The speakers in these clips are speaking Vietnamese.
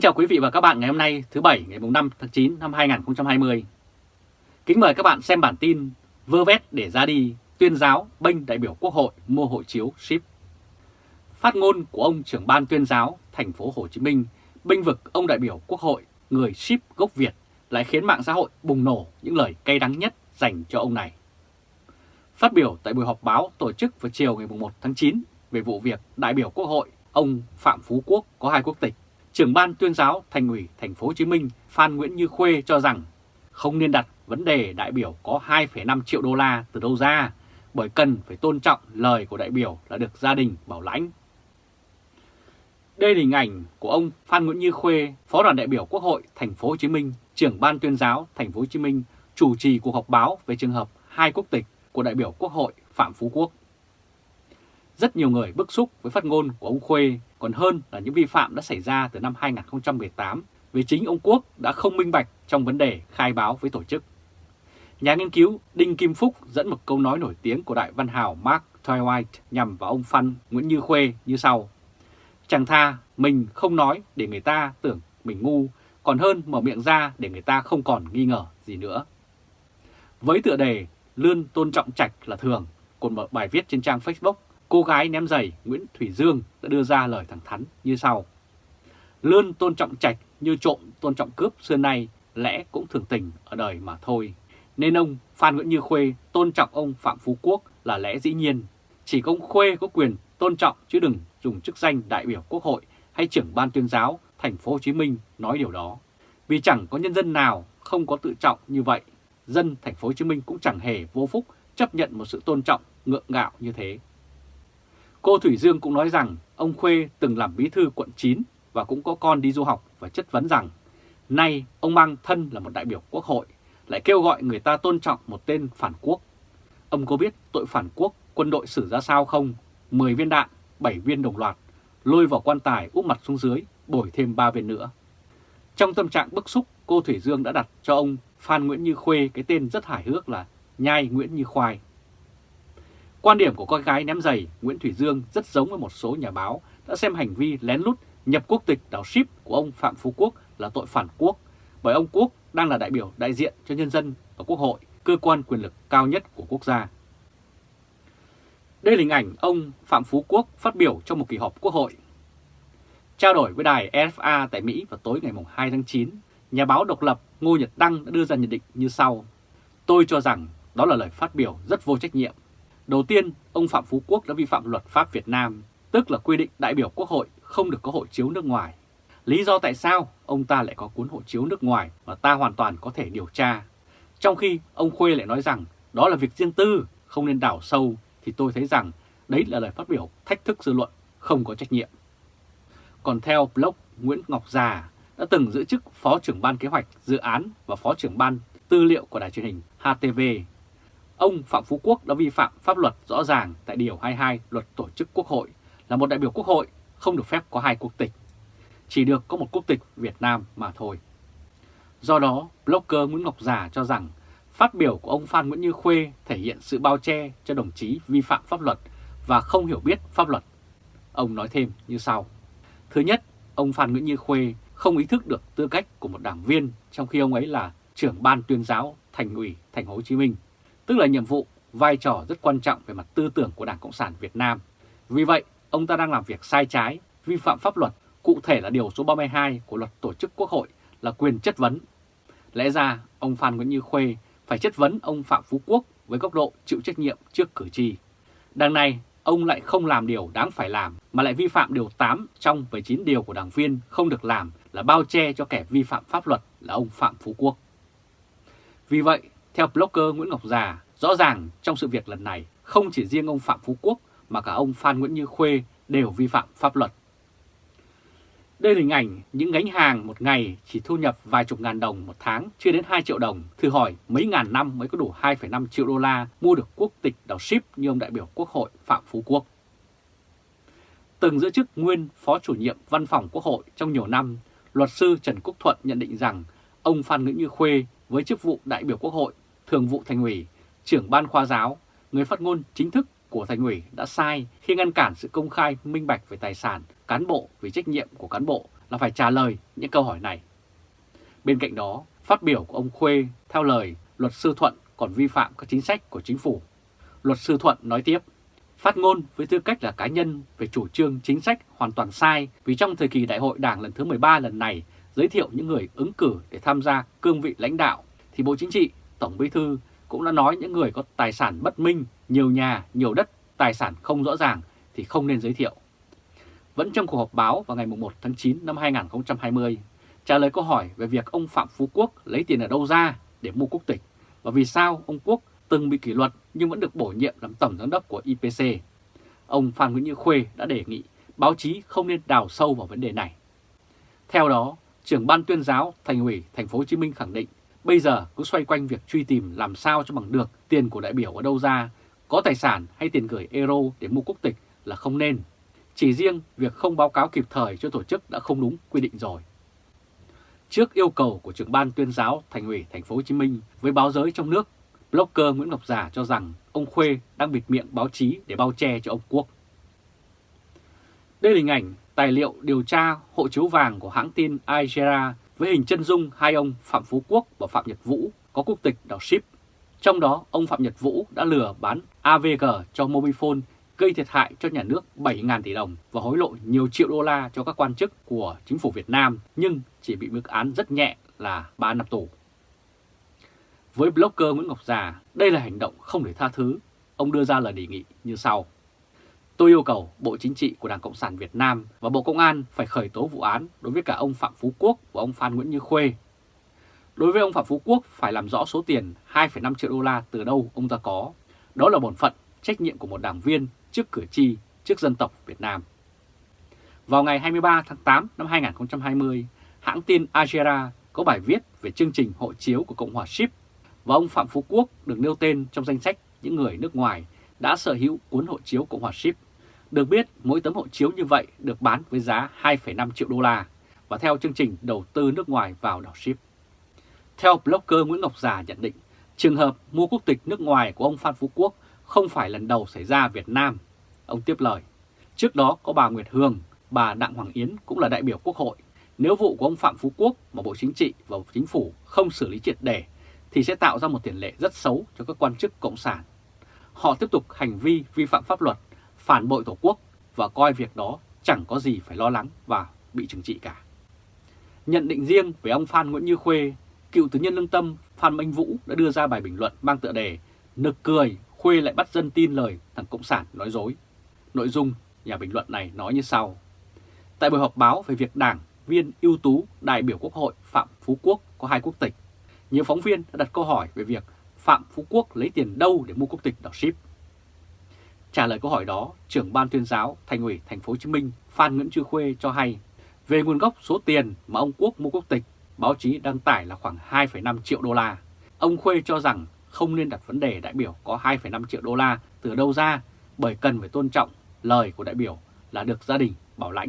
Kính chào quý vị và các bạn ngày hôm nay thứ Bảy ngày 5 tháng 9 năm 2020. Kính mời các bạn xem bản tin Vơ vét để ra đi, tuyên giáo bênh đại biểu Quốc hội mua hộ chiếu ship. Phát ngôn của ông trưởng ban tuyên giáo thành phố Hồ Chí Minh bênh vực ông đại biểu Quốc hội người ship gốc Việt lại khiến mạng xã hội bùng nổ những lời cay đắng nhất dành cho ông này. Phát biểu tại buổi họp báo tổ chức vào chiều ngày 1 tháng 9 về vụ việc đại biểu Quốc hội ông Phạm Phú Quốc có hai quốc tịch trưởng ban tuyên giáo thành ủy thành phố Hồ Chí Minh Phan Nguyễn Như Khuê cho rằng không nên đặt vấn đề đại biểu có 2,5 triệu đô la từ đâu ra bởi cần phải tôn trọng lời của đại biểu là được gia đình bảo lãnh. Đây là hình ảnh của ông Phan Nguyễn Như Khuê, Phó đoàn đại biểu Quốc hội thành phố Hồ Chí Minh, trưởng ban tuyên giáo thành phố Hồ Chí Minh chủ trì cuộc họp báo về trường hợp hai quốc tịch của đại biểu Quốc hội Phạm Phú Quốc. Rất nhiều người bức xúc với phát ngôn của ông Khuê còn hơn là những vi phạm đã xảy ra từ năm 2018 vì chính ông Quốc đã không minh bạch trong vấn đề khai báo với tổ chức. Nhà nghiên cứu Đinh Kim Phúc dẫn một câu nói nổi tiếng của đại văn hào Mark Twain nhằm vào ông Phan Nguyễn Như Khuê như sau. Chẳng tha mình không nói để người ta tưởng mình ngu, còn hơn mở miệng ra để người ta không còn nghi ngờ gì nữa. Với tựa đề Lươn tôn trọng trạch là thường, còn một bài viết trên trang Facebook cô gái ném giày Nguyễn Thủy Dương đã đưa ra lời thẳng thắn như sau. Lươn tôn trọng trạch như trộm tôn trọng cướp xưa nay lẽ cũng thường tình ở đời mà thôi. Nên ông Phan Nguyễn Như Khuê tôn trọng ông Phạm Phú Quốc là lẽ dĩ nhiên. Chỉ có ông Khuê có quyền tôn trọng chứ đừng dùng chức danh đại biểu Quốc hội hay trưởng ban tuyên giáo thành phố Hồ Chí Minh nói điều đó. Vì chẳng có nhân dân nào không có tự trọng như vậy, dân thành phố Hồ Chí Minh cũng chẳng hề vô phúc chấp nhận một sự tôn trọng ngượng ngạo như thế. Cô Thủy Dương cũng nói rằng ông Khuê từng làm bí thư quận 9 và cũng có con đi du học và chất vấn rằng nay ông mang thân là một đại biểu quốc hội lại kêu gọi người ta tôn trọng một tên phản quốc. Ông có biết tội phản quốc quân đội xử ra sao không? 10 viên đạn, 7 viên đồng loạt, lôi vào quan tài úp mặt xuống dưới, bồi thêm 3 viên nữa. Trong tâm trạng bức xúc, cô Thủy Dương đã đặt cho ông Phan Nguyễn Như Khuê cái tên rất hài hước là Nhai Nguyễn Như Khoai. Quan điểm của con gái ném giày Nguyễn Thủy Dương rất giống với một số nhà báo đã xem hành vi lén lút nhập quốc tịch đảo ship của ông Phạm Phú Quốc là tội phản quốc, bởi ông Quốc đang là đại biểu đại diện cho nhân dân ở Quốc hội, cơ quan quyền lực cao nhất của quốc gia. Đây là hình ảnh ông Phạm Phú Quốc phát biểu trong một kỳ họp Quốc hội. Trao đổi với đài RFA tại Mỹ vào tối ngày 2 tháng 9, nhà báo độc lập Ngô Nhật Đăng đã đưa ra nhận định như sau. Tôi cho rằng đó là lời phát biểu rất vô trách nhiệm Đầu tiên, ông Phạm Phú Quốc đã vi phạm luật pháp Việt Nam, tức là quy định đại biểu Quốc hội không được có hộ chiếu nước ngoài. Lý do tại sao ông ta lại có cuốn hộ chiếu nước ngoài mà ta hoàn toàn có thể điều tra. Trong khi ông Khuê lại nói rằng đó là việc riêng tư, không nên đào sâu, thì tôi thấy rằng đấy là lời phát biểu thách thức dư luận, không có trách nhiệm. Còn theo blog Nguyễn Ngọc Già đã từng giữ chức Phó trưởng ban kế hoạch dự án và Phó trưởng ban tư liệu của đài truyền hình HTV Ông Phạm Phú Quốc đã vi phạm pháp luật rõ ràng tại Điều 22 Luật Tổ chức Quốc hội là một đại biểu Quốc hội không được phép có hai quốc tịch, chỉ được có một quốc tịch Việt Nam mà thôi. Do đó, blogger Nguyễn Ngọc Già cho rằng phát biểu của ông Phan Nguyễn Như Khuê thể hiện sự bao che cho đồng chí vi phạm pháp luật và không hiểu biết pháp luật. Ông nói thêm như sau. Thứ nhất, ông Phan Nguyễn Như Khuê không ý thức được tư cách của một đảng viên trong khi ông ấy là trưởng ban tuyên giáo thành ủy thành phố Hồ Chí Minh tức là nhiệm vụ, vai trò rất quan trọng về mặt tư tưởng của Đảng Cộng sản Việt Nam. Vì vậy, ông ta đang làm việc sai trái, vi phạm pháp luật, cụ thể là điều số 32 của luật tổ chức quốc hội là quyền chất vấn. Lẽ ra, ông Phan Nguyễn Như Khuê phải chất vấn ông Phạm Phú Quốc với góc độ chịu trách nhiệm trước cử tri. Đằng này, ông lại không làm điều đáng phải làm mà lại vi phạm điều 8 trong 19 điều của đảng viên không được làm là bao che cho kẻ vi phạm pháp luật là ông Phạm Phú Quốc. Vì vậy, theo blogger Nguyễn Ngọc Già, rõ ràng trong sự việc lần này không chỉ riêng ông Phạm Phú Quốc mà cả ông Phan Nguyễn Như Khuê đều vi phạm pháp luật. Đây là hình ảnh những gánh hàng một ngày chỉ thu nhập vài chục ngàn đồng một tháng, chưa đến 2 triệu đồng. Thử hỏi mấy ngàn năm mới có đủ 2,5 triệu đô la mua được quốc tịch đảo ship như ông đại biểu Quốc hội Phạm Phú Quốc. Từng giữ chức nguyên Phó chủ nhiệm Văn phòng Quốc hội trong nhiều năm, luật sư Trần Quốc Thuận nhận định rằng ông Phan Nguyễn Như Khuê với chức vụ đại biểu Quốc hội Thường vụ Thành ủy, trưởng ban khoa giáo, người phát ngôn chính thức của Thành ủy đã sai khi ngăn cản sự công khai minh bạch về tài sản cán bộ vì trách nhiệm của cán bộ là phải trả lời những câu hỏi này. Bên cạnh đó, phát biểu của ông Khuê theo lời luật sư Thuận còn vi phạm các chính sách của chính phủ. Luật sư Thuận nói tiếp, phát ngôn với tư cách là cá nhân về chủ trương chính sách hoàn toàn sai vì trong thời kỳ đại hội đảng lần thứ 13 lần này giới thiệu những người ứng cử để tham gia cương vị lãnh đạo thì Bộ Chính trị, Tổng Bí Thư cũng đã nói những người có tài sản bất minh, nhiều nhà, nhiều đất, tài sản không rõ ràng thì không nên giới thiệu. Vẫn trong cuộc họp báo vào ngày 1 tháng 9 năm 2020, trả lời câu hỏi về việc ông Phạm Phú Quốc lấy tiền ở đâu ra để mua quốc tịch và vì sao ông Quốc từng bị kỷ luật nhưng vẫn được bổ nhiệm làm tổng giám đốc của IPC. Ông Phan Nguyễn Như Khuê đã đề nghị báo chí không nên đào sâu vào vấn đề này. Theo đó, trưởng ban tuyên giáo Thành ủy Thành phố Hồ Chí Minh khẳng định bây giờ cứ xoay quanh việc truy tìm làm sao cho bằng được tiền của đại biểu ở đâu ra, có tài sản hay tiền gửi euro để mua quốc tịch là không nên. Chỉ riêng việc không báo cáo kịp thời cho tổ chức đã không đúng quy định rồi. Trước yêu cầu của trưởng ban tuyên giáo Thành ủy Thành phố Hồ Chí Minh với báo giới trong nước, blogger Nguyễn Ngọc Giả cho rằng ông Khuê đang bịt miệng báo chí để bao che cho ông Quốc. Đây là hình ảnh tài liệu điều tra hộ chiếu vàng của hãng tin Al với hình chân dung hai ông Phạm Phú Quốc và Phạm Nhật Vũ có quốc tịch đảo Ship. Trong đó, ông Phạm Nhật Vũ đã lừa bán AVG cho Mobifone gây thiệt hại cho nhà nước 7.000 tỷ đồng và hối lộ nhiều triệu đô la cho các quan chức của chính phủ Việt Nam nhưng chỉ bị mức án rất nhẹ là 3 năm tù. Với blogger Nguyễn Ngọc Già, đây là hành động không thể tha thứ. Ông đưa ra lời đề nghị như sau. Tôi yêu cầu Bộ Chính trị của Đảng Cộng sản Việt Nam và Bộ Công an phải khởi tố vụ án đối với cả ông Phạm Phú Quốc và ông Phan Nguyễn Như Khuê. Đối với ông Phạm Phú Quốc phải làm rõ số tiền 2,5 triệu đô la từ đâu ông ta có. Đó là bổn phận, trách nhiệm của một đảng viên trước cử tri, trước dân tộc Việt Nam. Vào ngày 23 tháng 8 năm 2020, hãng tin Agera có bài viết về chương trình hộ chiếu của Cộng hòa Ship và ông Phạm Phú Quốc được nêu tên trong danh sách những người nước ngoài đã sở hữu cuốn hộ chiếu Cộng hòa Ship. Được biết, mỗi tấm hộ chiếu như vậy được bán với giá 2,5 triệu đô la và theo chương trình đầu tư nước ngoài vào đảo Ship. Theo blogger Nguyễn Ngọc Già nhận định, trường hợp mua quốc tịch nước ngoài của ông Phan Phú Quốc không phải lần đầu xảy ra Việt Nam. Ông tiếp lời, trước đó có bà Nguyệt Hương, bà Đặng Hoàng Yến cũng là đại biểu Quốc hội. Nếu vụ của ông Phạm Phú Quốc mà Bộ Chính trị và Chính phủ không xử lý triệt để thì sẽ tạo ra một tiền lệ rất xấu cho các quan chức Cộng sản. Họ tiếp tục hành vi vi phạm pháp luật, phản bội Tổ quốc và coi việc đó chẳng có gì phải lo lắng và bị trừng trị cả. Nhận định riêng về ông Phan Nguyễn Như Khuê, cựu tứ nhân lương tâm Phan Minh Vũ đã đưa ra bài bình luận mang tựa đề Nực cười Khuê lại bắt dân tin lời thằng Cộng sản nói dối. Nội dung nhà bình luận này nói như sau. Tại buổi họp báo về việc đảng viên ưu tú đại biểu Quốc hội Phạm Phú Quốc có hai quốc tịch, nhiều phóng viên đã đặt câu hỏi về việc Phạm Phú Quốc lấy tiền đâu để mua quốc tịch đảo ship. Trả lời câu hỏi đó, trưởng ban tuyên giáo Thành ủy Thành phố Hồ Chí Minh Phan Nguyễn Trư Khuê cho hay về nguồn gốc số tiền mà ông Quốc mua quốc tịch, báo chí đăng tải là khoảng 2,5 triệu đô la. Ông Khuê cho rằng không nên đặt vấn đề đại biểu có 2,5 triệu đô la từ đâu ra bởi cần phải tôn trọng lời của đại biểu là được gia đình bảo lãnh.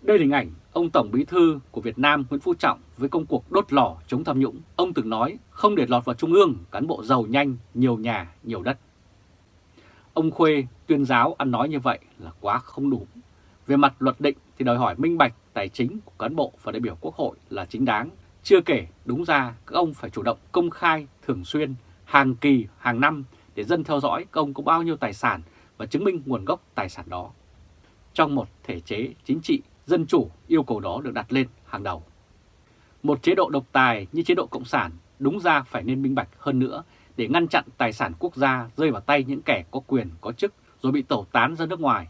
Đây là hình ảnh ông Tổng Bí Thư của Việt Nam Nguyễn Phú Trọng với công cuộc đốt lò chống tham nhũng. Ông từng nói không để lọt vào Trung ương cán bộ giàu nhanh, nhiều nhà, nhiều đất. Ông Khuê tuyên giáo ăn nói như vậy là quá không đủ. Về mặt luật định thì đòi hỏi minh bạch tài chính của cán bộ và đại biểu Quốc hội là chính đáng chưa kể, đúng ra các ông phải chủ động công khai thường xuyên, hàng kỳ, hàng năm để dân theo dõi các ông có bao nhiêu tài sản và chứng minh nguồn gốc tài sản đó. Trong một thể chế chính trị, dân chủ yêu cầu đó được đặt lên hàng đầu. Một chế độ độc tài như chế độ Cộng sản đúng ra phải nên minh bạch hơn nữa để ngăn chặn tài sản quốc gia rơi vào tay những kẻ có quyền, có chức rồi bị tẩu tán ra nước ngoài.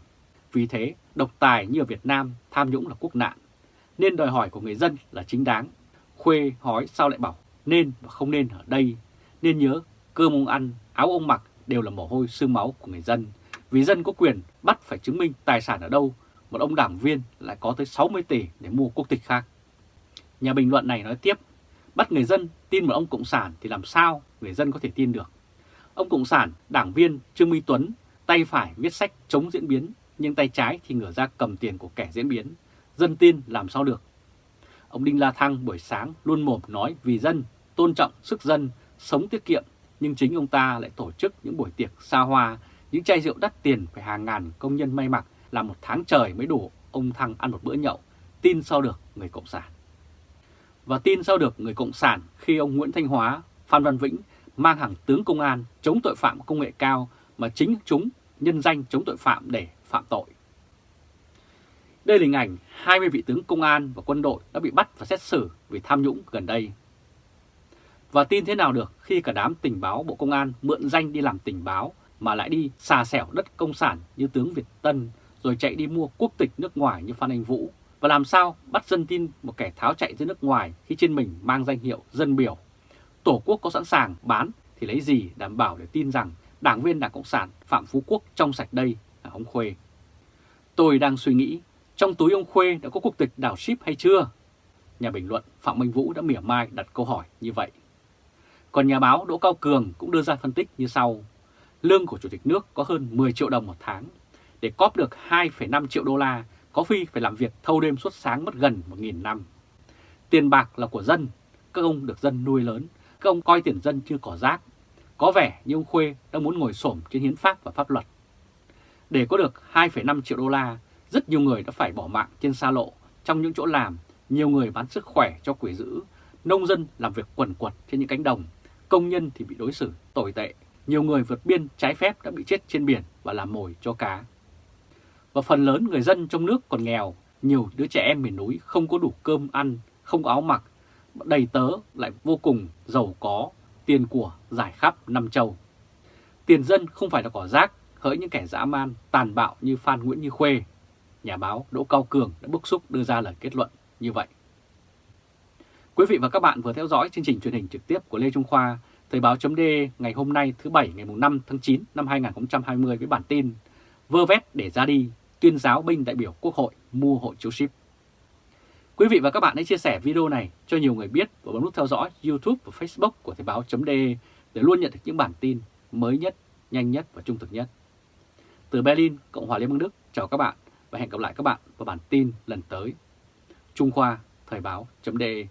Vì thế, độc tài như ở Việt Nam tham nhũng là quốc nạn, nên đòi hỏi của người dân là chính đáng Khuê hỏi sao lại bảo nên và không nên ở đây. Nên nhớ cơm ông ăn, áo ông mặc đều là mồ hôi xương máu của người dân. Vì dân có quyền bắt phải chứng minh tài sản ở đâu, một ông đảng viên lại có tới 60 tỷ để mua quốc tịch khác. Nhà bình luận này nói tiếp, bắt người dân tin một ông Cộng sản thì làm sao người dân có thể tin được. Ông Cộng sản, đảng viên Trương Minh Tuấn, tay phải viết sách chống diễn biến, nhưng tay trái thì ngửa ra cầm tiền của kẻ diễn biến. Dân tin làm sao được Ông Đinh La Thăng buổi sáng luôn mồm nói vì dân, tôn trọng sức dân, sống tiết kiệm, nhưng chính ông ta lại tổ chức những buổi tiệc xa hoa, những chai rượu đắt tiền phải hàng ngàn công nhân may mặc làm một tháng trời mới đủ ông Thăng ăn một bữa nhậu, tin sao được người Cộng sản. Và tin sao được người Cộng sản khi ông Nguyễn Thanh Hóa, Phan Văn Vĩnh mang hàng tướng công an chống tội phạm công nghệ cao mà chính chúng nhân danh chống tội phạm để phạm tội. Đây là hình ảnh 20 vị tướng công an và quân đội đã bị bắt và xét xử vì tham nhũng gần đây. Và tin thế nào được khi cả đám tình báo Bộ Công an mượn danh đi làm tình báo mà lại đi xà xẻo đất công sản như tướng Việt Tân rồi chạy đi mua quốc tịch nước ngoài như Phan Anh Vũ và làm sao bắt dân tin một kẻ tháo chạy ra nước ngoài khi trên mình mang danh hiệu dân biểu. Tổ quốc có sẵn sàng bán thì lấy gì đảm bảo để tin rằng đảng viên Đảng Cộng sản Phạm Phú Quốc trong sạch đây là ông Khuê. Tôi đang suy nghĩ trong túi ông Khuê đã có quốc tịch đảo ship hay chưa? Nhà bình luận Phạm Minh Vũ đã mỉa mai đặt câu hỏi như vậy. Còn nhà báo Đỗ Cao Cường cũng đưa ra phân tích như sau. Lương của Chủ tịch nước có hơn 10 triệu đồng một tháng. Để cóp được 2,5 triệu đô la, có phi phải làm việc thâu đêm suốt sáng mất gần 1.000 năm. Tiền bạc là của dân, các ông được dân nuôi lớn, các ông coi tiền dân chưa cỏ rác. Có vẻ như ông Khuê đang muốn ngồi xổm trên hiến pháp và pháp luật. Để có được 2,5 triệu đô la, rất nhiều người đã phải bỏ mạng trên xa lộ trong những chỗ làm, nhiều người bán sức khỏe cho quỷ dữ, nông dân làm việc quần quật trên những cánh đồng, công nhân thì bị đối xử tồi tệ, nhiều người vượt biên trái phép đã bị chết trên biển và làm mồi cho cá. Và phần lớn người dân trong nước còn nghèo, nhiều đứa trẻ em miền núi không có đủ cơm ăn, không có áo mặc, đầy tớ lại vô cùng giàu có, tiền của giải khắp năm châu. Tiền dân không phải là cỏ rác, hỡi những kẻ dã man, tàn bạo như Phan Nguyễn Như Khuê. Nhà báo Đỗ Cao Cường đã bức xúc đưa ra lời kết luận như vậy. Quý vị và các bạn vừa theo dõi chương trình truyền hình trực tiếp của Lê Trung Khoa, Thời báo chấm ngày hôm nay thứ Bảy ngày 5 tháng 9 năm 2020 với bản tin Vơ vét để ra đi, tuyên giáo binh đại biểu Quốc hội mua hộ chiếu ship. Quý vị và các bạn hãy chia sẻ video này cho nhiều người biết và bấm nút theo dõi YouTube và Facebook của Thời báo .de để luôn nhận được những bản tin mới nhất, nhanh nhất và trung thực nhất. Từ Berlin, Cộng hòa Liên bang Đức, chào các bạn và hẹn gặp lại các bạn vào bản tin lần tới. Trung Khoa, Thời báo .de